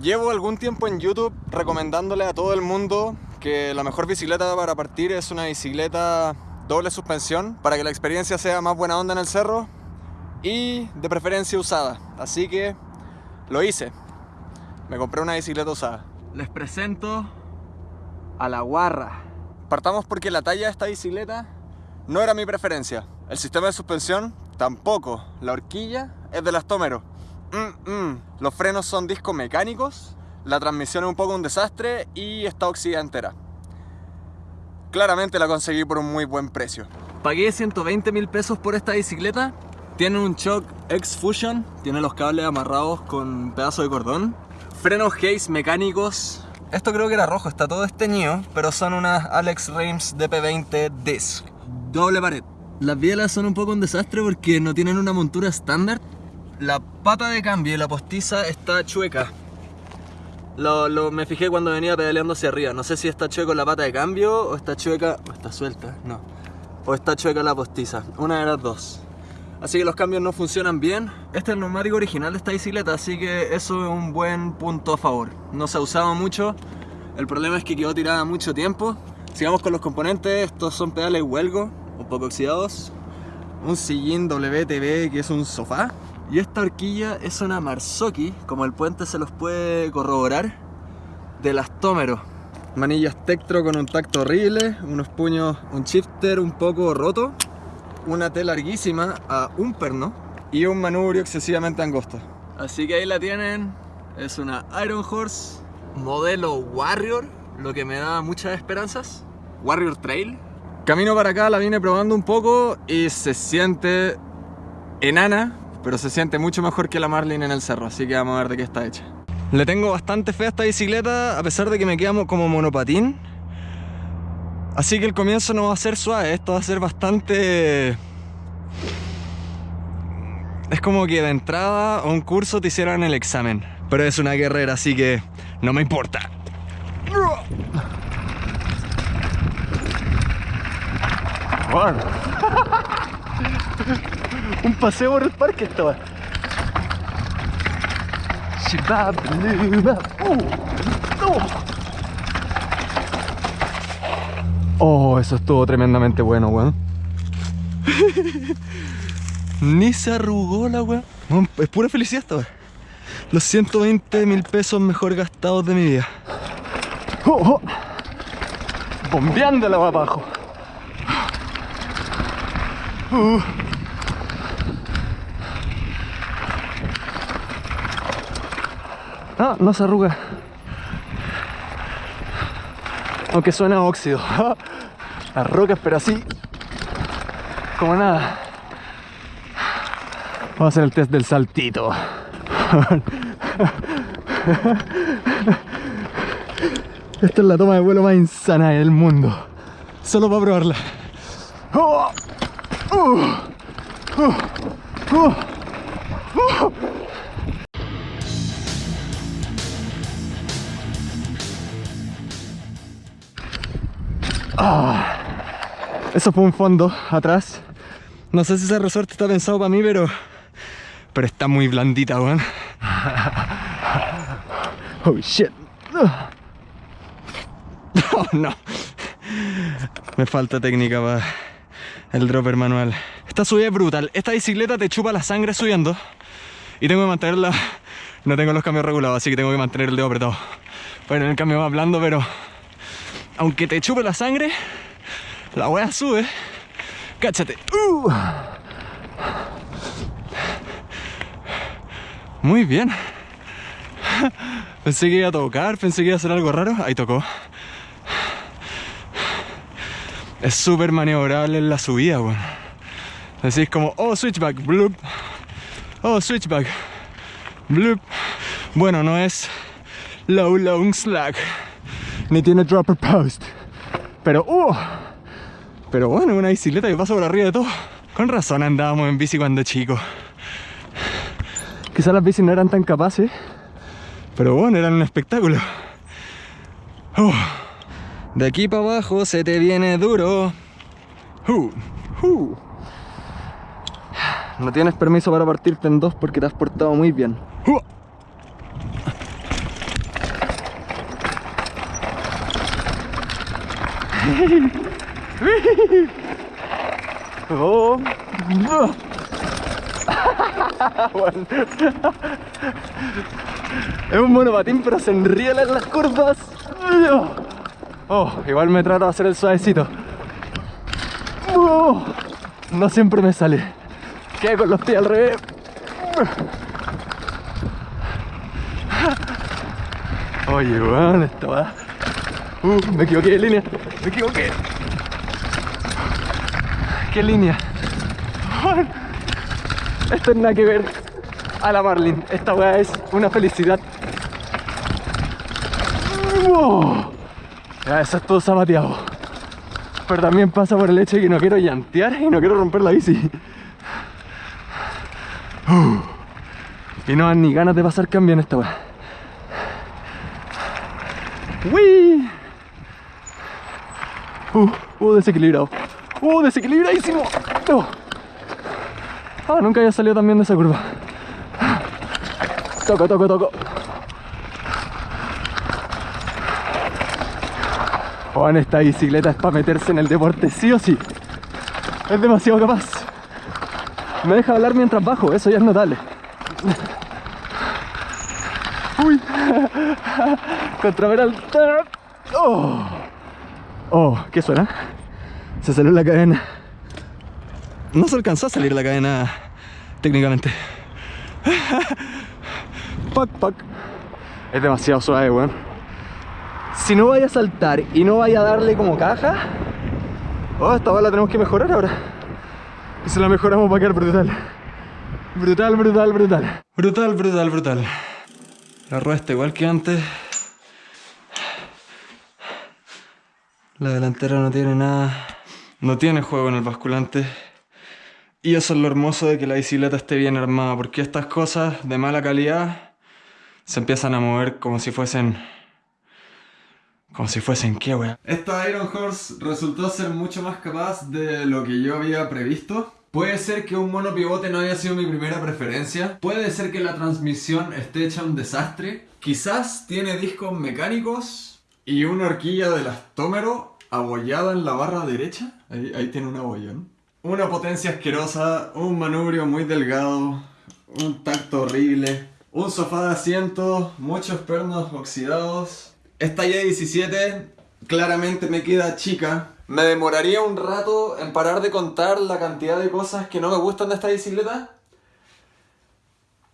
Llevo algún tiempo en YouTube recomendándole a todo el mundo que la mejor bicicleta para partir es una bicicleta doble suspensión para que la experiencia sea más buena onda en el cerro y de preferencia usada. Así que lo hice. Me compré una bicicleta usada. Les presento a la guarra. Partamos porque la talla de esta bicicleta no era mi preferencia. El sistema de suspensión tampoco. La horquilla es de lastómero. Mm, mm. Los frenos son discos mecánicos. La transmisión es un poco un desastre y está oxidada entera. Claramente la conseguí por un muy buen precio. Pagué 120 mil pesos por esta bicicleta. Tiene un shock X-Fusion, tiene los cables amarrados con pedazo de cordón. Frenos Hayes mecánicos. Esto creo que era rojo, está todo esteñido, pero son unas Alex Reims DP20 Disc. Doble pared. Las bielas son un poco un desastre porque no tienen una montura estándar. La pata de cambio y la postiza está chueca. Lo, me fijé cuando venía pedaleando hacia arriba. No sé si está chueco la pata de cambio o está chueca... o está suelta, no. O está chueca la postiza. Una de las dos. Así que los cambios no funcionan bien. Este es el neumático original de esta bicicleta, así que eso es un buen punto a favor. No se ha usado mucho. El problema es que quedó tirada mucho tiempo. Sigamos con los componentes. Estos son pedales huelgo, un poco oxidados. Un sillín WTB que es un sofá. Y esta horquilla es una Marzocchi, como el puente se los puede corroborar, de lastómero. Manillas Tektro con un tacto horrible, unos puños, un shifter un poco roto, una T larguísima a un perno y un manubrio excesivamente angosto. Así que ahí la tienen, es una Iron Horse modelo Warrior, lo que me da muchas esperanzas. Warrior Trail. Camino para acá la vine probando un poco y se siente enana, pero se siente mucho mejor que la Marlin en el cerro, así que vamos a ver de qué está hecha. Le tengo bastante fe a esta bicicleta, a pesar de que me queda como monopatín. Así que el comienzo no va a ser suave, esto va a ser bastante... Es como que de entrada a un curso te hicieran el examen. Pero es una guerrera, así que no me importa. un paseo por el parque estaba. Oh, eso estuvo tremendamente bueno, weón. Ni se arrugó la weón. Es pura felicidad esta Los 120 mil pesos mejor gastados de mi vida. Oh, oh. Bombeándola abajo. Uh. No, no se arruga. Aunque suena óxido. Las rocas, pero así. Como nada. Vamos a hacer el test del saltito. Esta es la toma de vuelo más insana del mundo. Solo para probarla. ¡Oh! ¡Uh! ¡Uh! Ah, eso fue un fondo atrás. No sé si ese resorte está pensado para mí, pero... Pero está muy blandita, weón. Oh, shit. Oh, no. Me falta técnica para el dropper manual. Esta subida es brutal. Esta bicicleta te chupa la sangre subiendo. Y tengo que mantenerla... No tengo los cambios regulados, así que tengo que mantener el dedo apretado. Bueno, el cambio va blando, pero aunque te chupe la sangre, la wea sube. Cáchate. Uh. Muy bien. Pensé que iba a tocar, pensé que iba a hacer algo raro. Ahí tocó. Es súper maniobrable en la subida, weón. Decís como, oh, switchback, bloop. Oh, switchback, bloop. Bueno, no es low, long slack ni tiene dropper post. Pero, uh, pero bueno, una bicicleta que pasa por arriba de todo. Con razón andábamos en bici cuando chico. Quizás las bicis no eran tan capaces, pero bueno, eran un espectáculo. Uh, de aquí para abajo se te viene duro. Uh, uh. No tienes permiso para partirte en dos porque te has portado muy bien. Es un monopatín, pero se enriela en las curvas. Oh, igual me trato de hacer el suavecito. Oh, no siempre me sale. Queda con los pies al revés. Oye, weón, esta va. Uh, me equivoqué de línea. Me equivoqué. ¿Qué línea? Esto es nada que ver a la Marlin. Esta weá es una felicidad. Ya, eso es todo zapateado. Pero también pasa por el hecho de que no quiero llantear y no quiero romper la bici. Y no dan ni ganas de pasar cambio en esta weá. Uh, uh, desequilibrado. Uh, desequilibradísimo. No. Ah, nunca había salido tan bien de esa curva. Toco, toco, toco. Juan, esta bicicleta es para meterse en el deporte sí o sí. Es demasiado capaz. Me deja hablar mientras bajo, eso ya es notable. Uy. Contraveral. Oh. Oh, ¿qué suena? Se salió la cadena. No se alcanzó a salir la cadena técnicamente. Pac, pac. Es demasiado suave, weón. Si no vaya a saltar y no vaya a darle como caja, oh, esta bala la tenemos que mejorar ahora. Y si la mejoramos va a quedar brutal. Brutal, brutal, brutal. Brutal, brutal, brutal. La rueda está igual que antes. La delantera no tiene nada. No tiene juego en el basculante. Y eso es lo hermoso de que la bicicleta esté bien armada, porque estas cosas de mala calidad se empiezan a mover como si fuesen... Como si fuesen qué, wea. Esta Iron Horse resultó ser mucho más capaz de lo que yo había previsto. Puede ser que un monopivote no haya sido mi primera preferencia. Puede ser que la transmisión esté hecha un desastre. Quizás tiene discos mecánicos y una horquilla de elastómero abollada en la barra derecha. Ahí, ahí tiene un abollón. Una potencia asquerosa, un manubrio muy delgado, un tacto horrible, un sofá de asiento, muchos pernos oxidados. Esta Y17 claramente me queda chica. Me demoraría un rato en parar de contar la cantidad de cosas que no me gustan de esta bicicleta.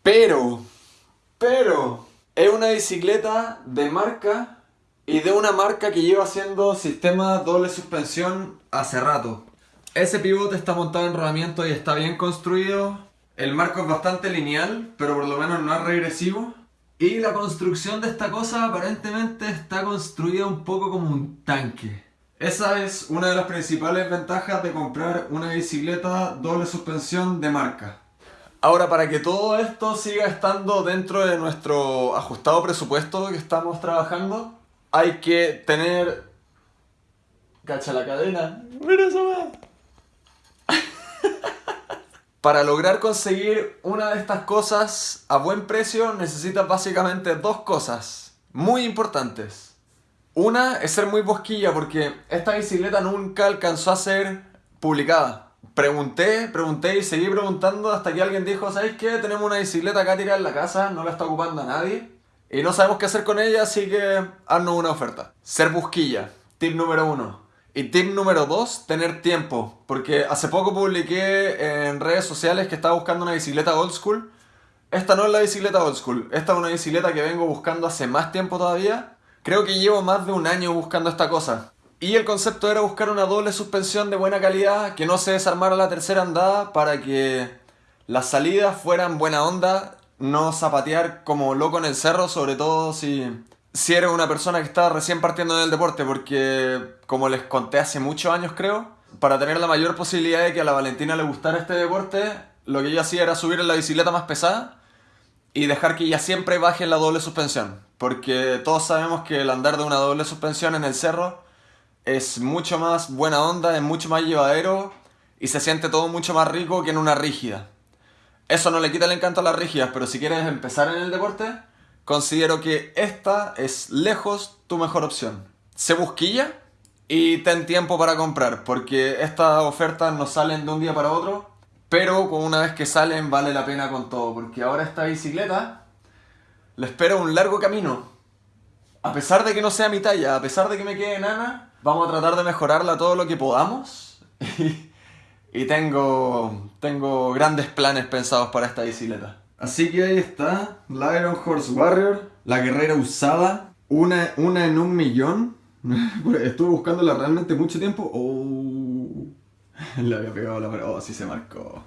Pero, pero, es una bicicleta de marca y de una marca que lleva haciendo sistema doble suspensión hace rato. Ese pivote está montado en rodamiento y está bien construido. El marco es bastante lineal, pero por lo menos no es regresivo. Y la construcción de esta cosa aparentemente está construida un poco como un tanque. Esa es una de las principales ventajas de comprar una bicicleta doble suspensión de marca. Ahora, para que todo esto siga estando dentro de nuestro ajustado presupuesto que estamos trabajando, hay que tener... Cacha la cadena. Mira eso, Para lograr conseguir una de estas cosas a buen precio necesitas básicamente dos cosas muy importantes. Una es ser muy bosquilla porque esta bicicleta nunca alcanzó a ser publicada. Pregunté, pregunté y seguí preguntando hasta que alguien dijo, ¿sabes qué? Tenemos una bicicleta acá tirada en la casa, no la está ocupando a nadie. Y no sabemos qué hacer con ella, así que haznos una oferta. Ser busquilla. Tip número uno. Y tip número dos, tener tiempo. Porque hace poco publiqué en redes sociales que estaba buscando una bicicleta old school. Esta no es la bicicleta old school. Esta es una bicicleta que vengo buscando hace más tiempo todavía. Creo que llevo más de un año buscando esta cosa. Y el concepto era buscar una doble suspensión de buena calidad que no se desarmara la tercera andada para que las salidas fueran buena onda, no zapatear como loco en el cerro, sobre todo si si eres una persona que está recién partiendo en el deporte, porque como les conté hace muchos años creo, para tener la mayor posibilidad de que a la Valentina le gustara este deporte, lo que yo hacía era subir en la bicicleta más pesada y dejar que ella siempre baje en la doble suspensión, porque todos sabemos que el andar de una doble suspensión en el cerro es mucho más buena onda, es mucho más llevadero y se siente todo mucho más rico que en una rígida. Eso no le quita el encanto a las rígidas, pero si quieres empezar en el deporte, considero que esta es lejos tu mejor opción. Se busquilla y ten tiempo para comprar, porque estas ofertas no salen de un día para otro, pero una vez que salen vale la pena con todo, porque ahora esta bicicleta le espera un largo camino. A pesar de que no sea mi talla, a pesar de que me quede enana, vamos a tratar de mejorarla todo lo que podamos. y tengo, tengo grandes planes pensados para esta bicicleta. Así que ahí está, la Iron Horse Warrior, la guerrera usada, una, una en un millón. Estuve buscándola realmente mucho tiempo. Oh, le había pegado la Oh, sí se marcó.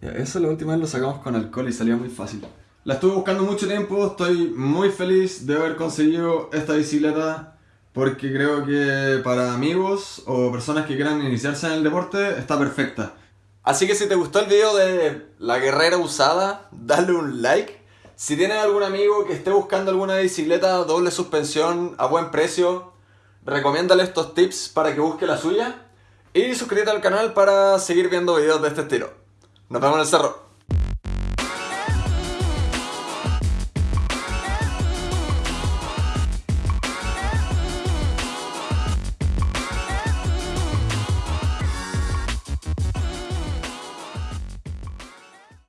eso la última vez lo sacamos con alcohol y salía muy fácil. La estuve buscando mucho tiempo, estoy muy feliz de haber conseguido esta bicicleta porque creo que para amigos o personas que quieran iniciarse en el deporte está perfecta. Así que si te gustó el video de la guerrera usada, dale un like. Si tienes algún amigo que esté buscando alguna bicicleta doble suspensión a buen precio, recomiéndale estos tips para que busque la suya. Y suscríbete al canal para seguir viendo videos de este estilo. Nos vemos en el cerro.